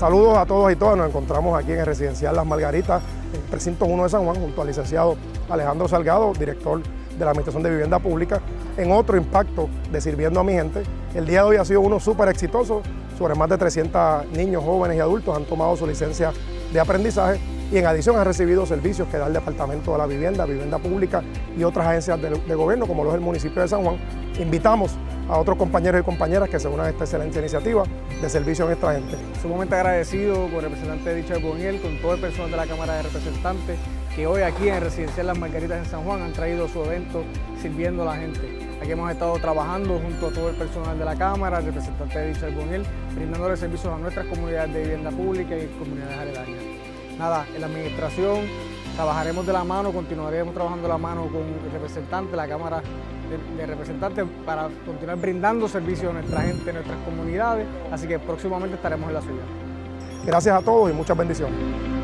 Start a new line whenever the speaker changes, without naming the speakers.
Saludos a todos y todas, nos encontramos aquí en el residencial Las Margaritas, en el precinto 1 de San Juan, junto al licenciado Alejandro Salgado, director de la Administración de Vivienda Pública, en otro impacto de Sirviendo a mi gente. El día de hoy ha sido uno súper exitoso, sobre más de 300 niños, jóvenes y adultos han tomado su licencia de aprendizaje y en adición han recibido servicios que da el Departamento de la Vivienda, Vivienda Pública y otras agencias de, gobierno, como lo es el municipio de San Juan. Invitamos a otros compañeros y compañeras que se unan a esta excelente iniciativa de servicio a nuestra gente.
Sumamente agradecido con el representante Dicha Boniel, con todo el personal de la Cámara de Representantes, que hoy aquí en Residencial Las Margaritas en San Juan han traído su evento sirviendo a la gente. Aquí hemos estado trabajando junto a todo el personal de la Cámara, el representante de Dicha Boniel, brindándole servicios a nuestras comunidades de vivienda pública y comunidades aledañas. Nada, en la administración trabajaremos de la mano, continuaremos trabajando de la mano con el representante, la Cámara de, de Representantes, para continuar brindando servicios a nuestra gente, a nuestras comunidades, así que próximamente estaremos en la ciudad.
Gracias a todos y muchas bendiciones.